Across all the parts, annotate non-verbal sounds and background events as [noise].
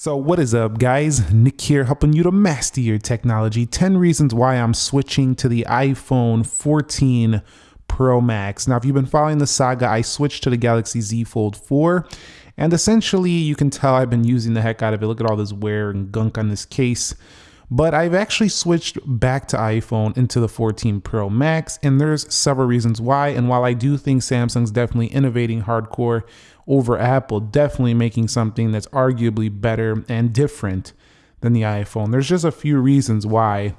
So what is up guys? Nick here helping you to master your technology. 10 reasons why I'm switching to the iPhone 14 Pro Max. Now if you've been following the saga, I switched to the Galaxy Z Fold 4 and essentially you can tell I've been using the heck out of it. Look at all this wear and gunk on this case. But I've actually switched back to iPhone into the 14 Pro Max and there's several reasons why. And while I do think Samsung's definitely innovating hardcore over Apple, definitely making something that's arguably better and different than the iPhone. There's just a few reasons why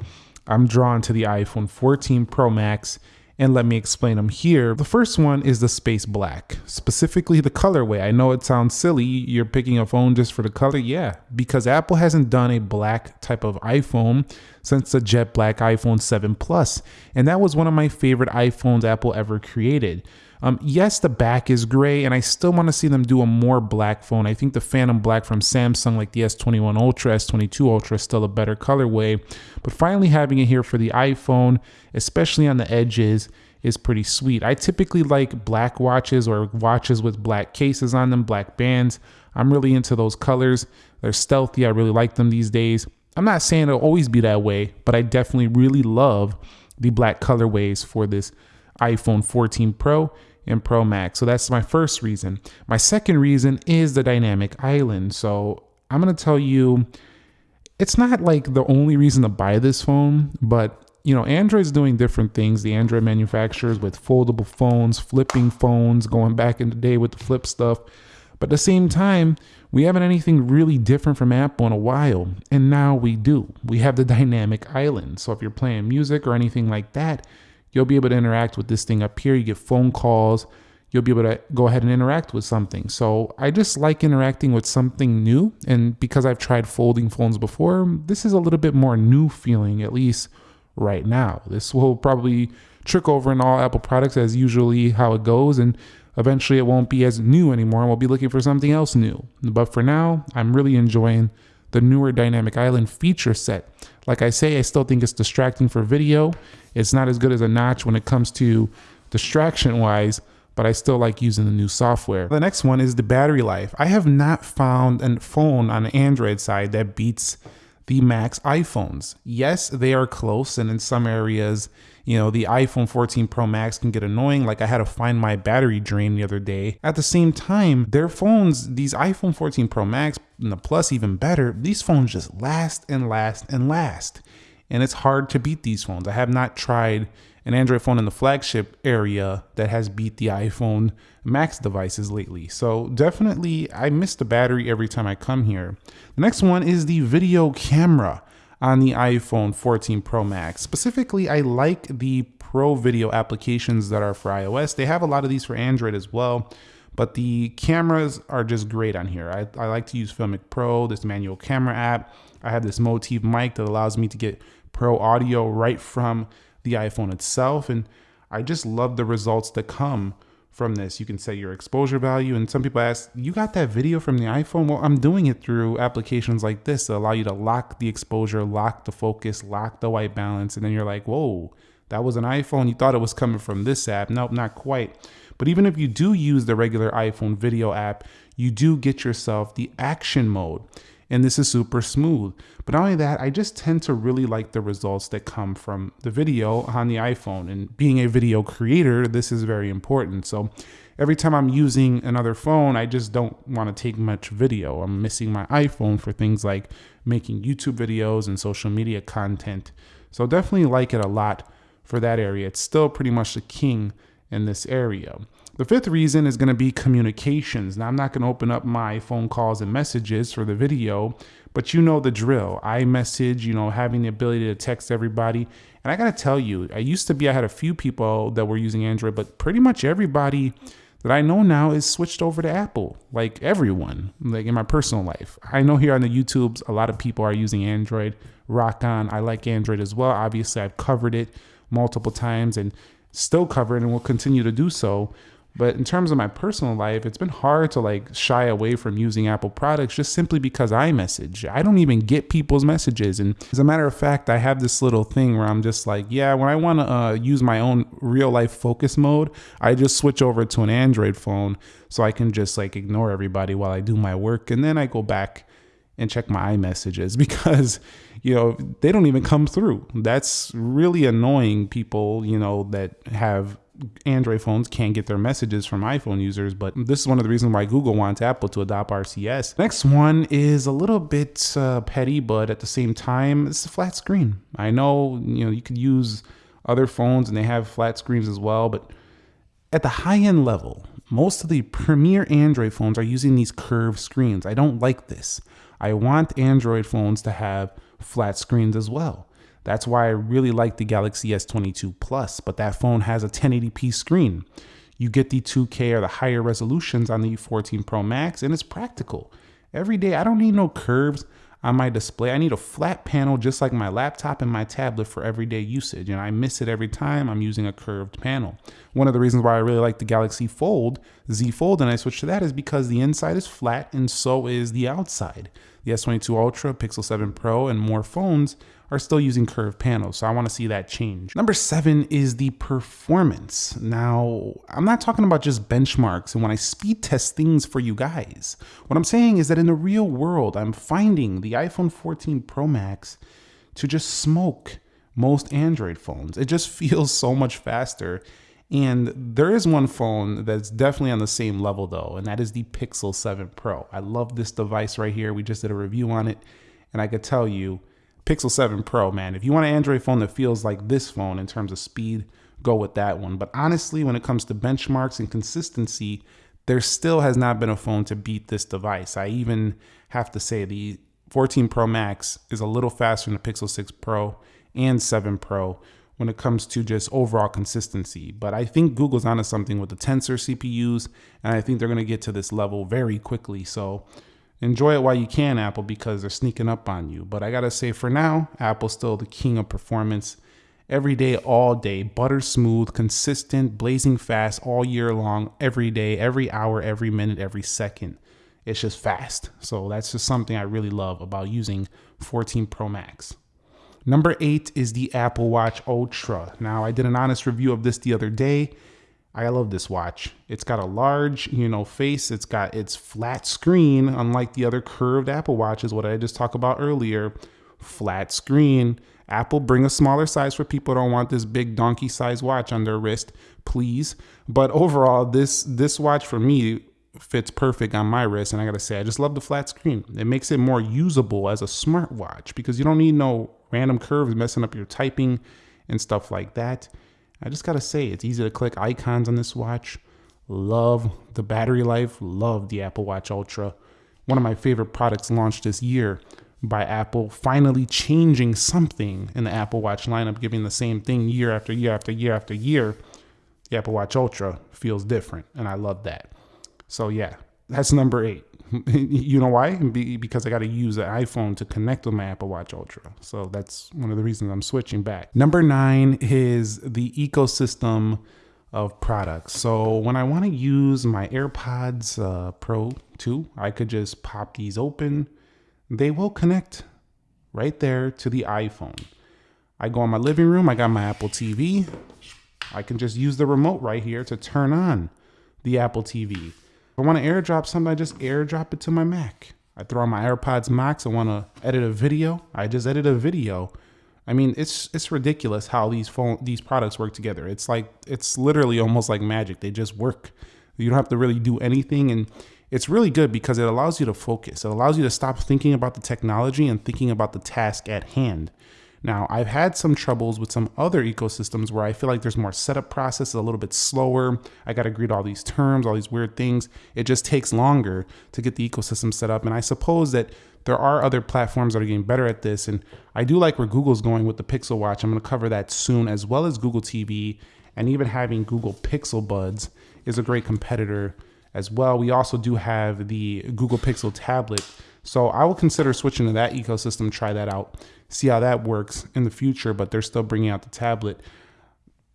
I'm drawn to the iPhone 14 Pro Max and let me explain them here. The first one is the space black, specifically the colorway. I know it sounds silly, you're picking a phone just for the color. Yeah, because Apple hasn't done a black type of iPhone since the jet black iPhone 7 Plus, and that was one of my favorite iPhones Apple ever created. Um, yes, the back is gray, and I still want to see them do a more black phone. I think the Phantom Black from Samsung, like the S21 Ultra, S22 Ultra, is still a better colorway. But finally having it here for the iPhone, especially on the edges, is pretty sweet. I typically like black watches or watches with black cases on them, black bands. I'm really into those colors. They're stealthy. I really like them these days. I'm not saying it'll always be that way, but I definitely really love the black colorways for this iPhone 14 Pro and Pro Max. So that's my first reason. My second reason is the dynamic island. So I'm going to tell you it's not like the only reason to buy this phone, but you know, Android's doing different things. The Android manufacturers with foldable phones, flipping phones, going back in the day with the flip stuff. But at the same time, we haven't anything really different from Apple in a while. And now we do. We have the dynamic island. So if you're playing music or anything like that, You'll be able to interact with this thing up here. You get phone calls. You'll be able to go ahead and interact with something. So I just like interacting with something new. And because I've tried folding phones before, this is a little bit more new feeling, at least right now. This will probably trick over in all Apple products as usually how it goes. And eventually it won't be as new anymore. And we'll be looking for something else new. But for now, I'm really enjoying the newer Dynamic Island feature set. Like I say, I still think it's distracting for video. It's not as good as a notch when it comes to distraction wise, but I still like using the new software. The next one is the battery life. I have not found a phone on the Android side that beats the Max iPhones. Yes, they are close, and in some areas, you know, the iPhone 14 Pro Max can get annoying. Like I had to find my battery drain the other day. At the same time, their phones, these iPhone 14 Pro Max and the Plus even better, these phones just last and last and last and it's hard to beat these phones. I have not tried an Android phone in the flagship area that has beat the iPhone Max devices lately. So definitely, I miss the battery every time I come here. The next one is the video camera on the iPhone 14 Pro Max. Specifically, I like the Pro video applications that are for iOS. They have a lot of these for Android as well, but the cameras are just great on here. I, I like to use Filmic Pro, this manual camera app. I have this Motiv mic that allows me to get Pro audio right from the iPhone itself. And I just love the results that come from this. You can set your exposure value. And some people ask, you got that video from the iPhone? Well, I'm doing it through applications like this that allow you to lock the exposure, lock the focus, lock the white balance. And then you're like, whoa, that was an iPhone. You thought it was coming from this app. Nope, not quite. But even if you do use the regular iPhone video app, you do get yourself the action mode and this is super smooth. But not only that, I just tend to really like the results that come from the video on the iPhone. And being a video creator, this is very important. So every time I'm using another phone, I just don't want to take much video. I'm missing my iPhone for things like making YouTube videos and social media content. So definitely like it a lot for that area. It's still pretty much the king in this area. The fifth reason is going to be communications. Now, I'm not going to open up my phone calls and messages for the video, but you know the drill. iMessage, you know, having the ability to text everybody. And I got to tell you, I used to be, I had a few people that were using Android, but pretty much everybody that I know now is switched over to Apple. Like everyone, like in my personal life. I know here on the YouTubes, a lot of people are using Android. Rock on. I like Android as well. Obviously, I've covered it multiple times and still cover it and will continue to do so. But in terms of my personal life, it's been hard to like shy away from using Apple products just simply because iMessage. I don't even get people's messages. And as a matter of fact, I have this little thing where I'm just like, yeah, when I want to uh, use my own real life focus mode, I just switch over to an Android phone so I can just like ignore everybody while I do my work. And then I go back and check my iMessages [laughs] because you know they don't even come through. That's really annoying people, you know, that have Android phones can't get their messages from iPhone users, but this is one of the reasons why Google wants Apple to adopt RCS. Next one is a little bit uh, petty, but at the same time, it's a flat screen. I know, you know, you could use other phones and they have flat screens as well, but at the high end level, most of the premier Android phones are using these curved screens. I don't like this. I want Android phones to have flat screens as well. That's why I really like the Galaxy S22 Plus, but that phone has a 1080p screen. You get the 2K or the higher resolutions on the 14 Pro Max, and it's practical. Every day, I don't need no curves on my display. I need a flat panel just like my laptop and my tablet for everyday usage, and I miss it every time I'm using a curved panel. One of the reasons why I really like the Galaxy Fold, Z Fold, and I switched to that is because the inside is flat and so is the outside. The S22 Ultra, Pixel 7 Pro, and more phones are still using curved panels. So I want to see that change. Number seven is the performance. Now, I'm not talking about just benchmarks and when I speed test things for you guys. What I'm saying is that in the real world, I'm finding the iPhone 14 Pro Max to just smoke most Android phones. It just [laughs] feels so much faster. And there is one phone that's definitely on the same level though, and that is the Pixel 7 Pro. I love this device right here. We just did a review on it, and I could tell you Pixel 7 Pro, man. If you want an Android phone that feels like this phone in terms of speed, go with that one. But honestly, when it comes to benchmarks and consistency, there still has not been a phone to beat this device. I even have to say the 14 Pro Max is a little faster than the Pixel 6 Pro and 7 Pro when it comes to just overall consistency. But I think Google's onto something with the Tensor CPUs, and I think they're going to get to this level very quickly. So enjoy it while you can, Apple, because they're sneaking up on you. But I gotta say, for now, Apple's still the king of performance. Every day, all day, butter smooth, consistent, blazing fast all year long, every day, every hour, every minute, every second. It's just fast. So that's just something I really love about using 14 Pro Max. Number eight is the Apple Watch Ultra. Now, I did an honest review of this the other day I love this watch. It's got a large, you know, face. It's got its flat screen, unlike the other curved Apple watches, what I just talked about earlier. Flat screen. Apple, bring a smaller size for people don't want this big donkey size watch on their wrist, please. But overall, this this watch for me fits perfect on my wrist. And I gotta say, I just love the flat screen. It makes it more usable as a smartwatch because you don't need no random curves messing up your typing and stuff like that. I just gotta say, it's easy to click icons on this watch. Love the battery life, love the Apple Watch Ultra. One of my favorite products launched this year by Apple, finally changing something in the Apple Watch lineup, giving the same thing year after year after year after year. The Apple Watch Ultra feels different, and I love that. So, yeah, that's number eight. [laughs] you know why? because I got to use an iPhone to connect with my Apple Watch Ultra. So that's one of the reasons I'm switching back. Number nine is the ecosystem of products. So when I want to use my AirPods uh, Pro 2, I could just pop these open. They will connect right there to the iPhone. I go in my living room, I got my Apple TV. I can just use the remote right here to turn on the Apple TV. I want to airdrop something, I just airdrop it to my Mac. I throw on my AirPods Max. I want to edit a video. I just edit a video. I mean, it's it's ridiculous how these phone these products work together. It's like it's literally almost like magic. They just work. You don't have to really do anything, and it's really good because it allows you to focus. It allows you to stop thinking about the technology and thinking about the task at hand. Now, I've had some troubles with some other ecosystems where I feel like there's more setup process, a little bit slower. I got to greet all these terms, all these weird things. It just takes longer to get the ecosystem set up. And I suppose that there are other platforms that are getting better at this. And I do like where Google's going with the Pixel Watch. I'm going to cover that soon, as well as Google TV. And even having Google Pixel Buds is a great competitor as well. We also do have the Google Pixel tablet. So I will consider switching to that ecosystem, try that out see how that works in the future, but they're still bringing out the tablet.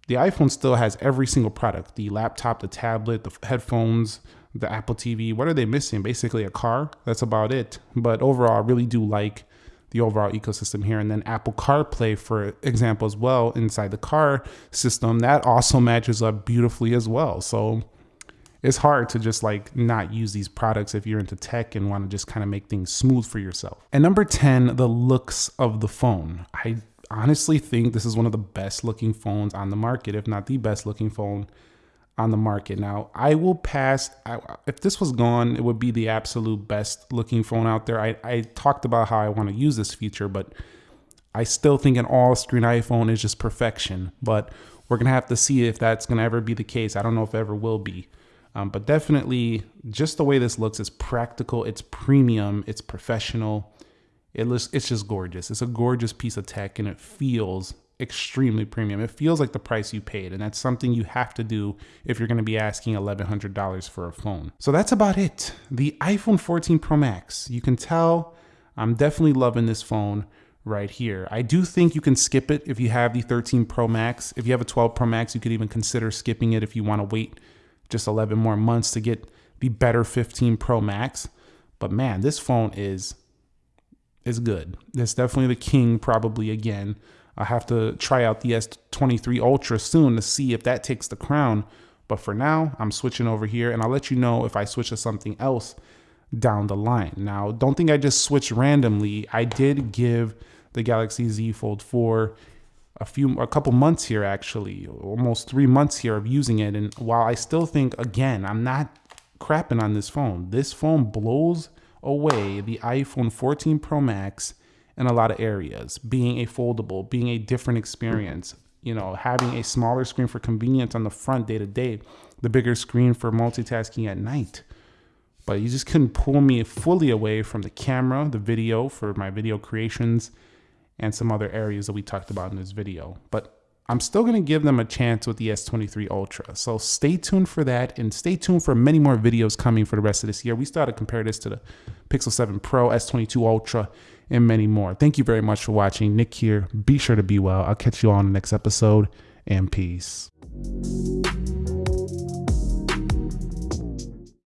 The iPhone still has every single product the laptop, the tablet, the headphones, the Apple TV. What are they missing? Basically, a car. That's about it. But overall, I really do like the overall ecosystem here. And then Apple CarPlay, for example, as well, inside the car system, that also matches up beautifully as well. So it's hard to just like not use these products if you're into tech and want to just kind of make things smooth for yourself. And number 10, the looks of the phone. I honestly think this is one of the best looking phones on the market, if not the best looking phone on the market. Now, I will pass. I, if this was gone, it would be the absolute best looking phone out there. I, I talked about how I want to use this feature, but I still think an all screen iPhone is just perfection. But we're going to have to see if that's going to ever be the case. I don't know if it ever will be. Um, but definitely, just the way this looks is practical, it's premium, it's professional. It looks, it's just gorgeous. It's a gorgeous piece of tech and it feels extremely premium. It feels like the price you paid, and that's something you have to do if you're going to be asking $1,100 for a phone. So that's about it. The iPhone 14 Pro Max. You can tell I'm definitely loving this phone right here. I do think you can skip it if you have the 13 Pro Max. If you have a 12 Pro Max, you could even consider skipping it if you want to wait just 11 more months to get the better 15 Pro Max. But man, this phone is is good. It's definitely the king probably again I have to try out the S23 Ultra soon to see if that takes the crown. But for now, I'm switching over here and I'll let you know if I switch to something else down the line. Now, don't think I just switched randomly. I did give the Galaxy Z Fold 4 a few a couple months here actually, almost 3 months here of using it and while I still think again, I'm not crapping on this phone. This phone blows away the iPhone 14 Pro Max in a lot of areas, being a foldable, being a different experience, you know, having a smaller screen for convenience on the front day to day, the bigger screen for multitasking at night. But you just couldn't pull me fully away from the camera, the video for my video creations, and some other areas that we talked about in this video. But I'm still going to give them a chance with the S23 Ultra. So stay tuned for that and stay tuned for many more videos coming for the rest of this year. We still to compare this to the Pixel 7 Pro, S22 Ultra, and many more. Thank you very much for watching. Nick here. Be sure to be well. I'll catch you all on the next episode and peace.